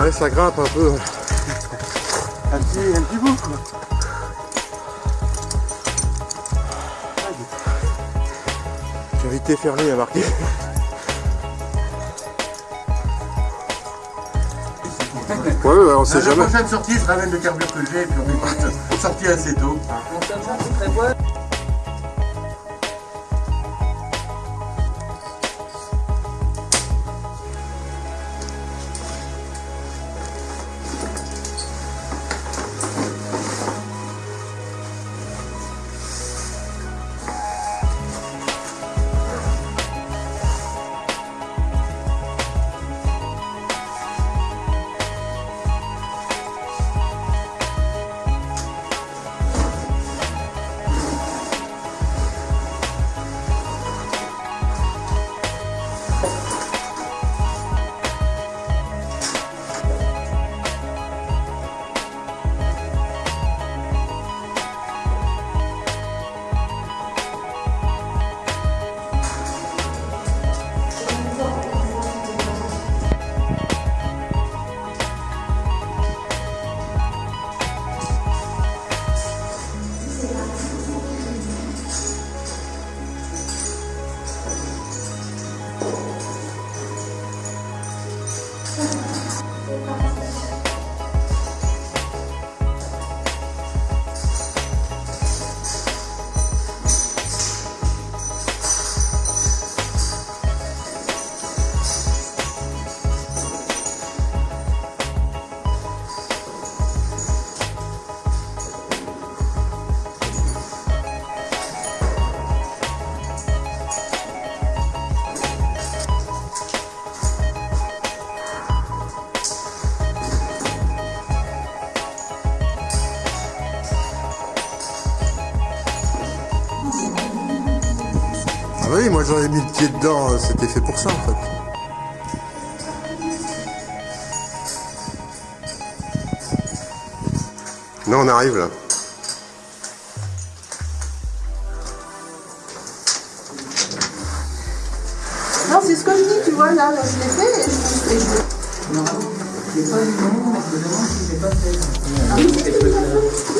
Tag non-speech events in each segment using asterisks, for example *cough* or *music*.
Ouais, ça grimpe un peu. Un petit, un petit bout quoi. Cavité fermée à marquer. Ouais, ouais, on sait La jamais. prochaine sortie, je ramène le carburant que j'ai et puis on est parti- sorti assez tôt. Ah bah oui, moi j'aurais mis le pied dedans, euh, c'était fait pour ça en fait. Non, on arrive là. Non, c'est ce que je dis, tu vois, là, là je l'ai fait et je, et je- Tu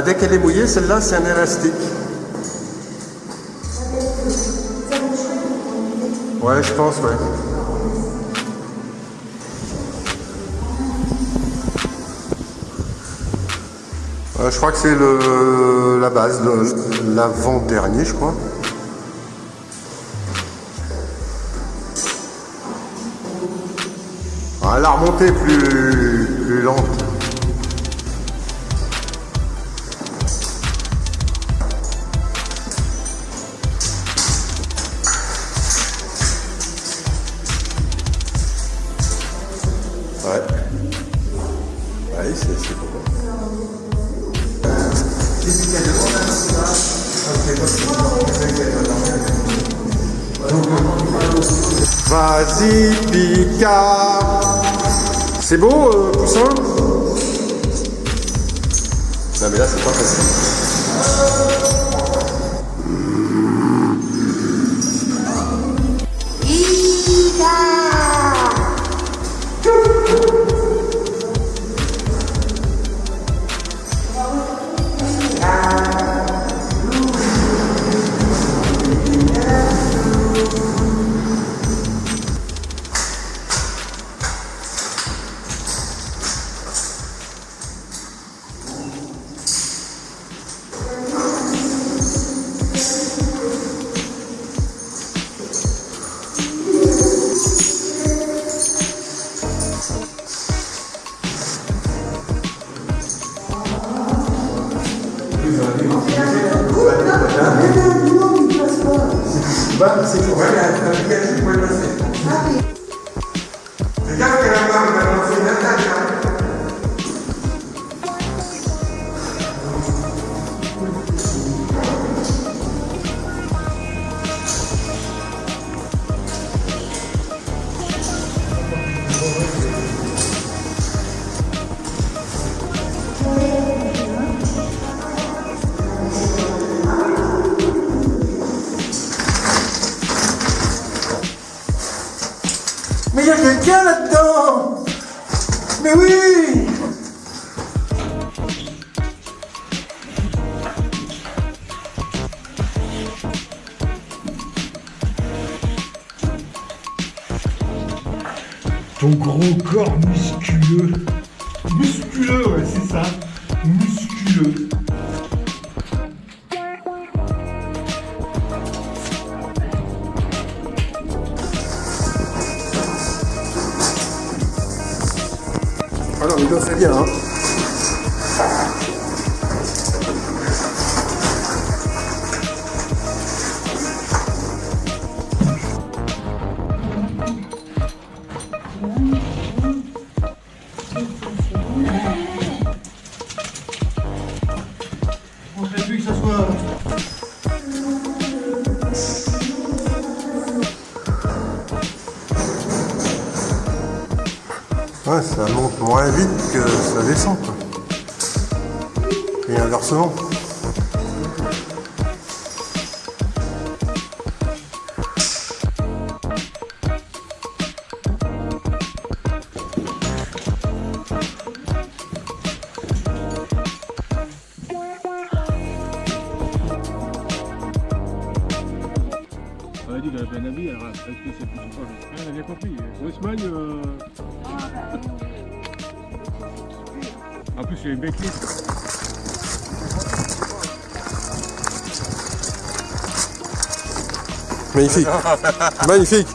Bah dès qu'elle est mouillée, celle-là c'est un élastique. Ouais, je pense, ouais. Euh, je crois que c'est la base, l'avant-dernier, je crois. Ah, la remontée est plus, plus lente. Vas-y, Pika C'est beau, euh, Poussin Non, mais là, c'est pas facile. C'est pour elle, elle a dit pour le passer. Là-dedans Mais oui Ton gros corps. Musculeux, Ah non, mais là, Ouais, ça monte moins vite que ça descend, quoi. Et inversement. On a dit qu'elle avait bien habillé, alors est-ce que c'est plus ou pas Elle a bien compris. Espagne, euh... en plus, une belle clip. Magnifique. *laughs* Magnifique.